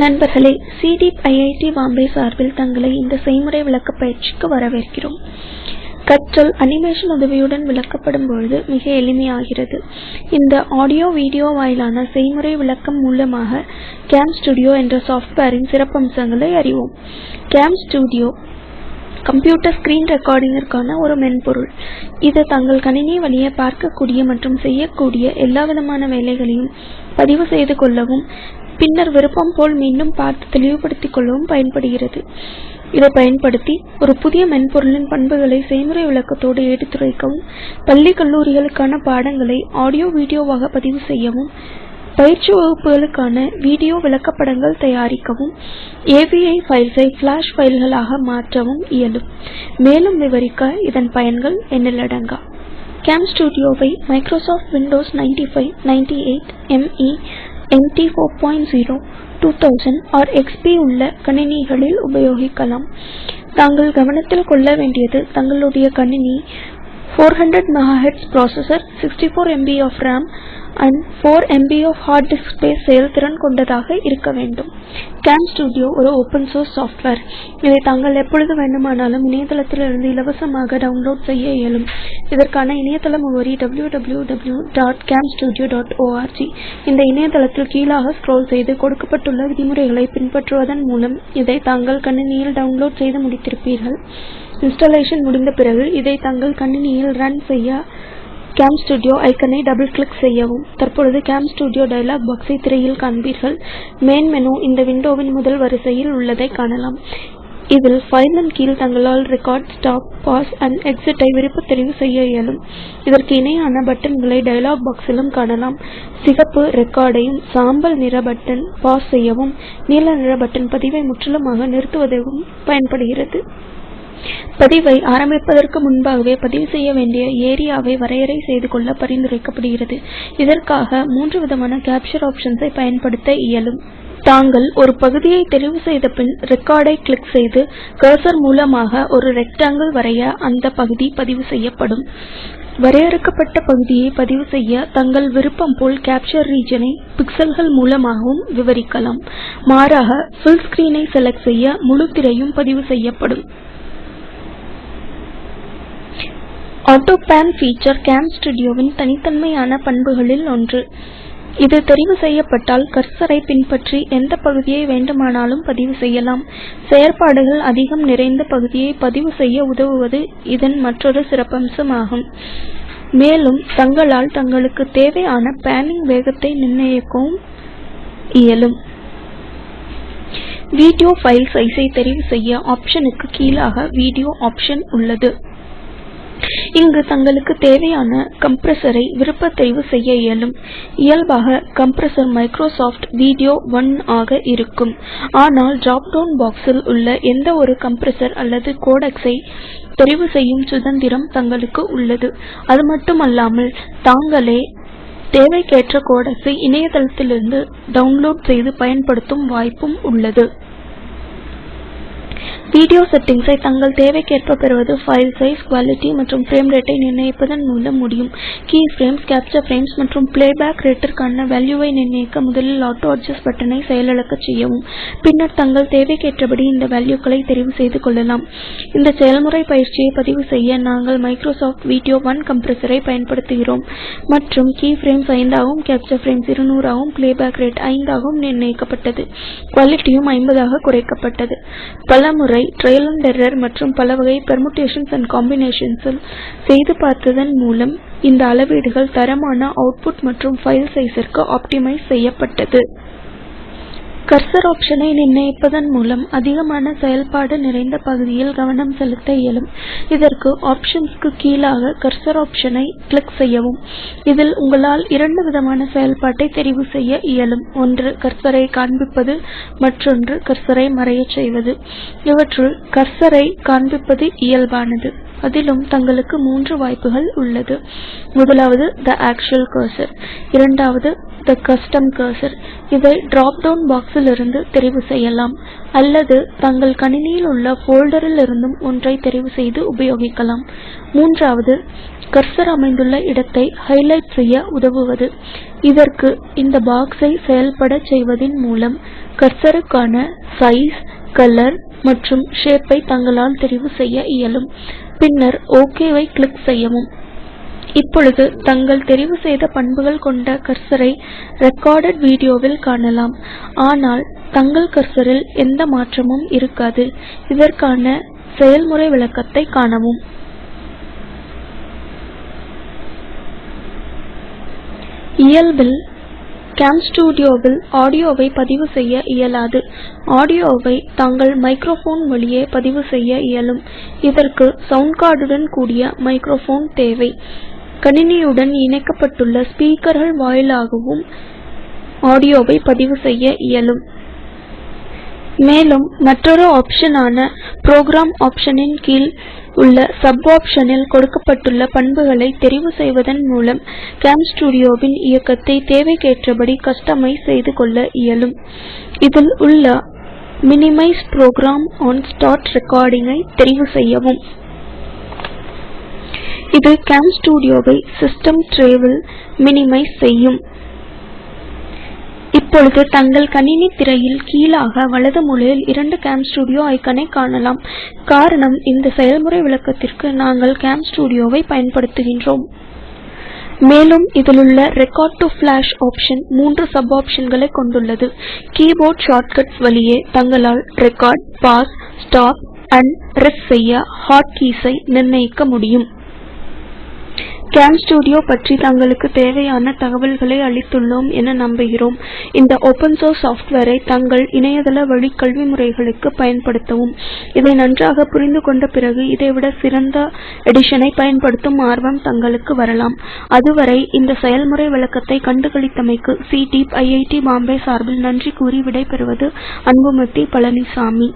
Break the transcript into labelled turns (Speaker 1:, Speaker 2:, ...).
Speaker 1: நண்பர்களே CDEEP IIT Bombay சார்பில் தங்களை இந்த செய்முறை விளக்க பயிற்சிக்கு வரவேற்கிறோம். கற்றல் அனிமேஷன் உதவியுடன் விளக்கப்படும் பொழுது மிக எளிமையாகிறது. இந்த ஆடியோ வீடியோ வாயிலான செய்முறை விளக்கம் மூலமாக கேம்ஸ்டூடியோ என்ற சாஃப்ட்வேரின் சிறப்பம்சங்களை அறிவோம். கேம்ஸ்டூடியோ கம்ப்யூட்டர் ஸ்கிரீன் ரெக்கார்டிங்கிற்கான ஒரு மென்பொருள். இது தங்கள் கணினி வழியே பார்க்கக்கூடிய மற்றும் செய்யக்கூடிய எல்லாவிதமான வேலைகளையும் பதிவு செய்து கொள்ளவும் பின்னர் விருப்பம் போல் மீண்டும் பார்த்து தெளிவுபடுத்திக் கொள்ளவும் பயன்படுகிறது. இதை பயன்படுத்தி ஒரு புதிய மென்பொருளின் பண்புகளை செய்முறை விளக்கத்தோடு எடுத்துரைக்கவும் பள்ளி கல்லூரிகளுக்கான பாடங்களை ஆடியோ வீடியோவாக பதிவு செய்யவும் பயிற்சி வகுப்புகளுக்கான வீடியோ விளக்கப்படங்கள் தயாரிக்கவும் ஏபிஐ ஃபைல்ஸை ஃபிளாஷ் ஃபைல்களாக மாற்றவும் இயலும். மேலும் விவரிக்க இதன் பயன்கள் எண்ணிலடங்கா கேம்ஸ்டூடியோவை Microsoft Windows 95 98 M 0 2000 or XP உள்ள கணினிகளில் உபயோகிக்கலாம். தாங்கள் கவனத்தில் கொள்ள வேண்டியது தங்களுடைய கணினி 400 MHz processor 64 MB of RAM and 4 MB of hard disk space செயல்திறன் கொண்டதாக இருக்க வேண்டும். கேம்ஸ்டூடியோ ஒரு open source சாஃப்ட்வேர் இதை தாங்கள் எப்பொழுது வேண்டுமானாலும் இணையதளத்திலிருந்து இலவசமாக டவுன்லோட் செய்ய இயலும். இதற்கான இணையதள முகவரி www.camstudio.org இந்த இணையதளத்தில் கீழாக ஸ்க்ரோல் செய்து கொடுக்கப்பட்டுள்ள விதிமுறைகளை பின்பற்றுவதன் மூலம் இதை தாங்கள் கணினியில் டவுன்லோட் செய்து முடித்திருப்பீர்கள். இன்ஸ்டாலேஷன் முடிந்த பிறகு இதை தங்கள் கணினியில் ரன் செய்ய கேம்ஸ்டூடியோ ஐக்கனை டபுள் கிளிக் செய்யவும். தற்பொழுது கேம்ஸ்டூடியோ டயலாக் பாக்ஸை திரையில் காண்பீர்கள். மெயின் மெனு இந்த விண்டோவின் முதல் வரிசையில் உள்ளதை காணலாம். இதில் ஃபைலின் கீழ் தங்களால் record stop pause and exit ஐ தெரிவு செய்ய இயலும். இதற்கு இணையான பட்டன்களை டயலாக் பாக்ஸிலும் காணலாம். சிகப்பு ரெக்கார்டையும் சாம்பல் நிற பட்டன் பாஸ் செய்யவும். நீல நிற பட்டன் பதிவை முற்றிலுமாக நிறுத்துவதற்கும் பயன்படுகிறது. பதிவை ஆரம்பிப்பதற்கு முன்பாகவே பதிவு செய்ய வேண்டிய ஏரியாவை வரையறை செய்து கொள்ள பரிந்துரைக்கப்படுகிறது. இதற்காக மூன்று விதமான கேப்சர் ஆப்ஷன்ஸை பயன்படுத்த இயலும். தாங்கள் ஒரு பகுதியை தெரிவு செய்த பின் ரெக்கார்டை கிளிக் செய்து கர்சர் மூலமாக ஒரு ரெக்டாங்கிள் வரைய அந்த பகுதி பதிவு செய்யப்படும். வரையறுக்கப்பட்ட பகுதியை பதிவு செய்ய தங்கள் விருப்பம் போல் கேப்சர் ரீஜனை பிக்சல்கள் மூலமாகவும் விவரிக்கலாம். மாறாக ஃபுல் ஸ்கிரீனை செலக்ட் செய்ய முழு திரையும் பதிவு செய்யப்படும். ஆட்டோ பேன் ஃபீச்சர் கேம்ஸ்டூடியோவின் தனித்தன்மையான பண்புகளில் ஒன்று. இது தெரிவு செய்யப்பட்டால் கர்சரை பின்பற்றி எந்த பகுதியை வேண்டுமானாலும் பதிவு செய்யலாம். செயற்பாடுகள் அதிகம் நிறைந்த பகுதியை பதிவு செய்ய உதவுவது இதன் மற்றொரு சிறப்பம்சமாகும். மேலும் தங்களால் தங்களுக்கு தேவையான பேனிங் வேகத்தை நிர்ணயிக்கவும் இயலும். வீடியோ ஃபைல் சைஸை தெரிவு செய்ய ஆப்ஷனுக்கு கீழாக வீடியோ ஆப்ஷன் உள்ளது. இங்கு தங்களுக்கு தேவையான கம்ப்ரஸரை விருப்ப தெரிவு செய்ய இயலும். இயல்பாக கம்ப்ரஸர் மைக்ரோசாஃப்ட் வீடியோ 1 ஆக இருக்கும். ஆனால் டிராப் டவுன் பாக்ஸில் உள்ள எந்த ஒரு அல்லது கோடெக்ஸை தெரிவு செய்யும் சுதந்திரம் தங்களுக்கு உள்ளது. அதுமட்டுமல்லாமல் தாங்களே தேவைக்கேற்ற கோடெக்ஸை இணையதளத்திலிருந்து டவுன்லோட் செய்து பயன்படுத்தும் வாய்ப்பும் உள்ளது. வீடியோ செட்டிங்ஸை தங்கள் தேவைக்கேற்ப பெறுவது ஃபைல் சைஸ் குவாலிட்டி மற்றும் ஃப்ரேம் ரேட்டை நிர்ணயிப்பதன் மூலம் முடியும். கீ ஃப்ரேம்ஸ் கேப்சர் ஃப்ரேம்ஸ் மற்றும் பிளேபேக் ரேட்டிற்கான வேல்யூவை நிர்ணயிக்க முதலில் ஆட்டோ அட்ஜஸ்ட் பட்டனை செயலிழக்கச் செய்யவும். பின்னர் தங்கள் தேவைக்கேற்றபடி இந்த வேல்யூக்களை தெரிவு செய்து கொள்ளலாம். இந்த செயல்முறை பயிற்சியை பதிவு செய்ய நாங்கள் மைக்ரோசாஃப்ட் வீடியோ 1 கம்ப்ரஸரை பயன்படுத்துகிறோம். மற்றும் கீ ஃப்ரேம்ஸ் 5 ஆகவும் கேப்சர் ஃப்ரேம்ஸ் 200 ஆகவும் பிளேபேக் ரேட் 5 ஆகவும் நிர்ணயிக்கப்பட்டது. குவாலிட்டியும் 50 ஆக குறைக்கப்பட்டது. பலமுறை ட்ரையல் அண்ட் எரர் மற்றும் பல வகை பெர்முடேஷன்ஸ் அண்ட் காம்பினேஷன்ஸ் செய்து பார்த்ததன் மூலம் இந்த அளவீடுகள் தரமான அவுட்புட் மற்றும் ஃபைல் சைஸிற்கு ஆப்டிமைஸ் செய்யப்பட்டது. கர்சர் ஆப்ஷனை நிர்ணயிப்பதன் மூலம் அதிகமான செயல்பாடு நிறைந்த பகுதியில் கவனம் செலுத்த இயலும். இதற்கு ஆப்ஷன்ஸ்க்கு கீழாக கர்சர் ஆப்ஷனை கிளிக் செய்யவும். இதில் உங்களால் இரண்டு விதமான செயல்பாட்டை தெரிவு செய்ய இயலும். ஒன்று கர்சரை காண்பிப்பது மற்றொன்று கர்சரை மறையச் செய்வது. இவற்றுள் கர்சரை காண்பிப்பது இயல்பானது. அதிலும் தங்களுக்கு மூன்று வாய்ப்புகள் உள்ளது. முதலாவது த ஆக்சுவல் கர்சர் இரண்டாவது த கஸ்டம் கர்சர் இதை டிராப் டவுன் பாக்ஸில் இருந்து தெரிவு செய்யலாம். அல்லது தங்கள் கணினியில் உள்ள போல்டரிலிருந்தும் ஒன்றை தெரிவு செய்து உபயோகிக்கலாம். மூன்றாவது கர்சர் அமைந்துள்ள இடத்தை ஹைலைட் செய்ய உதவுவது. இதற்கு இந்த பாக்ஸை செயல்படச் செய்வதின் மூலம் கர்சருக்கான சைஸ் கலர் மற்றும் ஷேப்பை தங்களால் தெரிவு செய்ய இயலும். பின்னர் ஓகேவை கிளிக் செய்யவும். இப்பொழுது தங்கள் தெரிவு செய்த பண்புகள் கொண்ட கர்சரை ரெக்கார்டட் வீடியோவில் காணலாம். ஆனால் தங்கள் கர்சரில் எந்த மாற்றமும் இருக்காது. இதற்கான செயல்முறை விளக்கத்தை காணவும். இயல்பில் கேம்ஸ்டூடியோவில் ஆடியோவை பதிவு செய்ய இயலாது. ஆடியோவை தாங்கள் மைக்ரோஃபோன் வழியே பதிவு செய்ய இயலும். இதற்கு சவுண்ட் கார்டுடன் கூடிய மைக்ரோஃபோன் தேவை. கணினியுடன் இணைக்கப்பட்டுள்ள ஸ்பீக்கர்கள் வாயிலாகவும் ஆடியோவை பதிவு செய்ய இயலும். மேலும் மற்றொரு ஆப்ஷனான ப்ரோக்ராம் ஆப்ஷனின் கீழ் உள்ள சப் ஆப்ஷனில் கொடுக்கப்பட்டுள்ள பண்புகளை தெரிவு செய்வதன் மூலம் கேம்ஸ்டூடியோவின் இயக்கத்தை தேவைக்கேற்றபடி கஸ்டமைஸ் செய்து கொள்ள இயலும். இதில் உள்ள மினிமைஸ் புரோகிராம் ஆன் ஸ்டார்ட் ரெக்கார்டிங்கை தெரிவு செய்யவும். இது கேம்ஸ்டூடியோவை சிஸ்டம் ட்ரேவில் மினிமைஸ் செய்யும். இப்பொழுது தங்கள் கணினி திரையில் கீழாக வலது மூலையில் இரண்டு கேம்ஸ்டூடியோ ஐக்கனை காணலாம். காரணம் இந்த செயல்முறை விளக்கத்திற்கு நாங்கள் கேம்ஸ்டூடியோவை பயன்படுத்துகின்றோம். மேலும் இதிலுள்ள ரெக்கார்ட் டு ஃபிளாஷ் ஆப்ஷன் மூன்று சப் ஆப்ஷன்களை கொண்டுள்ளது. கீபோர்ட் ஷார்ட்கட்ஸ் வழியே தங்களால் ரெக்கார்ட் பாஸ் ஸ்டாப் அண்ட் ரெஸ் செய்ய ஹாட் கீஸை நிர்ணயிக்க முடியும். கேம்ஸ்டூடியோ பற்றி தங்களுக்கு தேவையான தகவல்களை அளித்துள்ளோம் என நம்புகிறோம். இந்த ஓபன் சோர்ஸ் சாஃப்ட்வேரை தங்கள் இணையதள வழி கல்வி முறைகளுக்கு பயன்படுத்தவும். இதை நன்றாக புரிந்து கொண்ட பிறகு இதைவிட சிறந்த எடிஷனை பயன்படுத்தும் ஆர்வம் தங்களுக்கு வரலாம். அதுவரை இந்த செயல்முறை விளக்கத்தை கண்டுகளித்தமைக்கு சி டீப் ஐஐடி பாம்பே சார்பில் நன்றி கூறி விடைபெறுவது அன்புமதி பழனிசாமி.